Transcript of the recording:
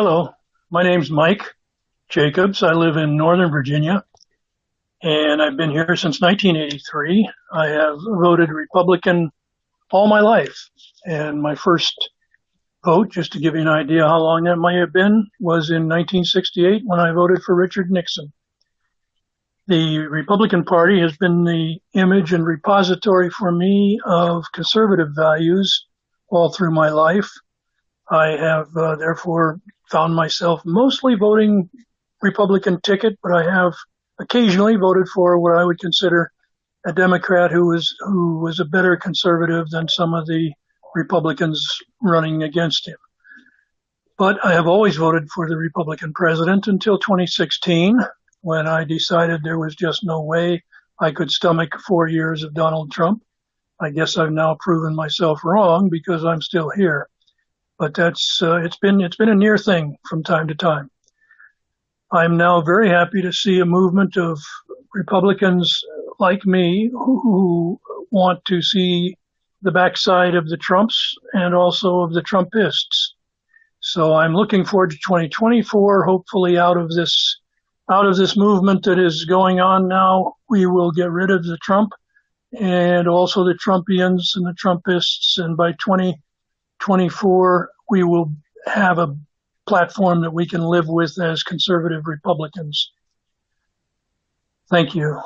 Hello, my name's Mike Jacobs. I live in Northern Virginia and I've been here since 1983. I have voted Republican all my life. And my first vote, just to give you an idea how long that might have been, was in 1968 when I voted for Richard Nixon. The Republican Party has been the image and repository for me of conservative values all through my life. I have uh, therefore found myself mostly voting Republican ticket, but I have occasionally voted for what I would consider a Democrat who was who was a better conservative than some of the Republicans running against him. But I have always voted for the Republican president until 2016, when I decided there was just no way I could stomach four years of Donald Trump. I guess I've now proven myself wrong because I'm still here. But that's uh, it's been it's been a near thing from time to time. I'm now very happy to see a movement of Republicans like me who want to see the backside of the Trumps and also of the Trumpists. So I'm looking forward to 2024. Hopefully out of this, out of this movement that is going on now, we will get rid of the Trump and also the Trumpians and the Trumpists. And by 2024, we will have a platform that we can live with as conservative Republicans. Thank you.